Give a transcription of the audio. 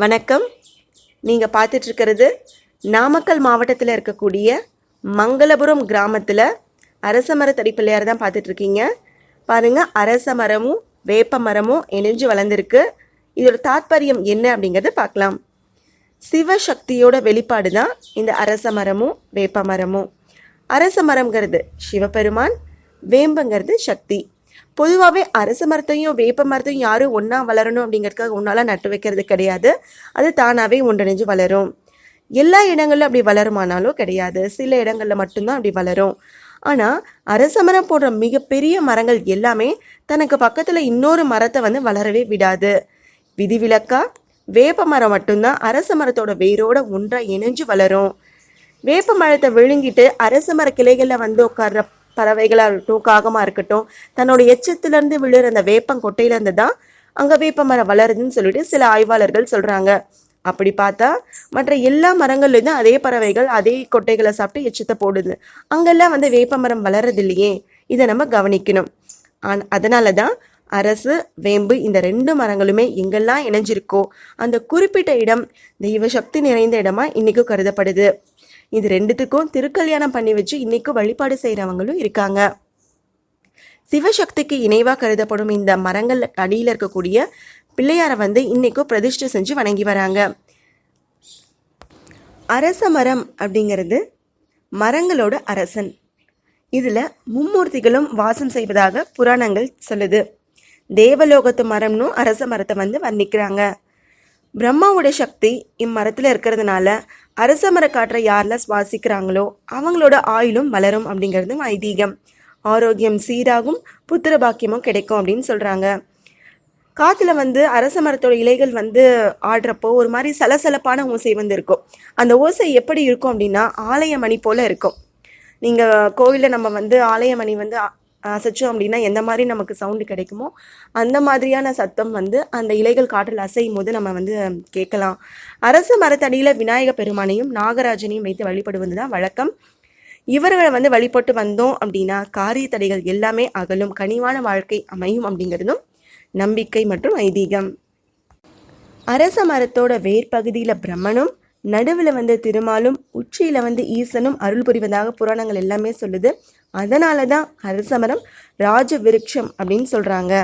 வணக்கம். நீங்கள் பார்த்துட்ருக்கிறது நாமக்கல் மாவட்டத்தில் இருக்கக்கூடிய மங்களபுரம் கிராமத்தில் அரச மரத்தடி பிள்ளையார் தான் பார்த்துட்ருக்கீங்க. பாருங்கள் அரச மரமும் வேப்ப மரமும் இணைஞ்சு வளர்ந்துருக்கு. இதோட தாத்பரியம் என்ன அப்படிங்கிறத பார்க்கலாம். சிவசக்தியோட வெளிப்பாடு தான் இந்த அரச மரமும் வேப்ப மரமும். அரச மரம்ங்கிறது சிவபெருமான் வேம்புங்கிறது சக்தி. பொதுவாகவே அரச மரத்தையும் வேப்ப மரத்தையும் யாரும் ஒன்றா வளரணும் அப்படிங்கிறதுக்காக ஒன்றால் நட்டு வைக்கிறது கிடையாது. அது தானாகவே ஒன்றிணைஞ்சு வளரும். எல்லா இடங்களிலும் அப்படி வளருமானாலும் கிடையாது. சில இடங்களில் மட்டும்தான் அப்படி வளரும். ஆனால் அரச மரம் போன்ற மிகப்பெரிய மரங்கள் எல்லாமே தனக்கு பக்கத்தில் இன்னொரு மரத்தை வந்து வளரவே விடாது. விதிவிலக்கா? வேப்ப மரம் மட்டும்தான் அரச மரத்தோட வேரோட ஒன்றாக இணைஞ்சு வளரும். வேப்ப மரத்தை விழுங்கிட்டு அரச மர கிளைகளில் வந்து உட்கார்ற பறவைகளாக இருக்கட்டும் காகமாக இருக்கட்டும் தன்னோட எச்சத்துலேருந்து விழுற அந்த வேப்பங்கொட்டையிலேருந்து தான் அங்கே வேப்ப மரம் வளருதுன்னு சொல்லிட்டு சில ஆய்வாளர்கள் சொல்கிறாங்க அப்படி பார்த்தா மற்ற எல்லா மரங்கள்லேயும் அதே பறவைகள் அதே கொட்டைகளை சாப்பிட்டு எச்சத்தை போடுது. அங்கெல்லாம் வந்து வேப்ப மரம் வளர்றது இல்லையே இதை நம்ம கவனிக்கணும். ஆன் அதனால தான் அரசு வேம்பு இந்த ரெண்டு மரங்களுமே எங்கெல்லாம் இணைஞ்சிருக்கோ அந்த குறிப்பிட்ட இடம் தெய்வ சக்தி நிறைந்த இடமா இன்னைக்கும் கருதப்படுது. இது ரெண்டுத்துக்கும் திருக்கல்யாணம் பண்ணி வச்சு இன்னைக்கும் வழிபாடு செய்கிறவங்களும் இருக்காங்க. சிவசக்திக்கு இணைவாக கருதப்படும் இந்த மரங்கள் அடியில் இருக்கக்கூடிய பிள்ளையாரை வந்து இன்னைக்கும் பிரதிஷ்டை செஞ்சு வணங்கி வராங்க. அரச மரம் அப்படிங்கிறது மரங்களோட அரசன். இதில் மும்மூர்த்திகளும் வாசம் செய்வதாக புராணங்கள் சொல்லுது. தேவலோகத்து மரம்னு அரச மரத்தை வந்து வர்ணிக்கிறாங்க. பிரம்மாவோட சக்தி இம்மரத்தில் இருக்கிறதுனால அரச மரக்காற்றை யாரெல்லாம் சுவாசிக்கிறாங்களோ அவங்களோட ஆயுளும் வளரும் அப்படிங்கிறதும் ஐதீகம். ஆரோக்கியம் சீராகும் புத்திர பாக்கியமும் கிடைக்கும் அப்படின்னு சொல்கிறாங்க காற்றுல வந்து அரச மரத்தோட இலைகள் வந்து ஆடுறப்போ ஒரு மாதிரி சலசலப்பான ஓசை வந்து இருக்கும். அந்த ஓசை எப்படி இருக்கும் அப்படின்னா ஆலய மணி போல் இருக்கும். நீங்கள் கோவிலில் நம்ம வந்து ஆலய மணி வந்து அசைச்சோம் அப்படின்னா எந்த மாதிரி நமக்கு சவுண்டு கிடைக்குமோ அந்த மாதிரியான சத்தம் வந்து அந்த இலைகள் காற்றில் அசையும் போது நம்ம வந்து கேட்கலாம். அரச மரத்தடியில் விநாயக பெருமானையும் நாகராஜனையும் வைத்து வழிபடுவது தான் வழக்கம். இவர்களை வந்து வழிபட்டு வந்தோம் அப்படின்னா காரிய தடைகள் எல்லாமே அகலும் கனிவான வாழ்க்கை அமையும் அப்படிங்கிறதும் நம்பிக்கை மற்றும் ஐதீகம். அரச மரத்தோட வேர் பகுதியில் பிரம்மனும் நடுவில் வந்து திருமாலும் உச்சியில் வந்து ஈசனும் அருள் புரிவதாக புராணங்கள் எல்லாமே சொல்லுது. அதனால தான் அரசமரம் ராஜ விருட்சம் அப்படின்னு சொல்கிறாங்க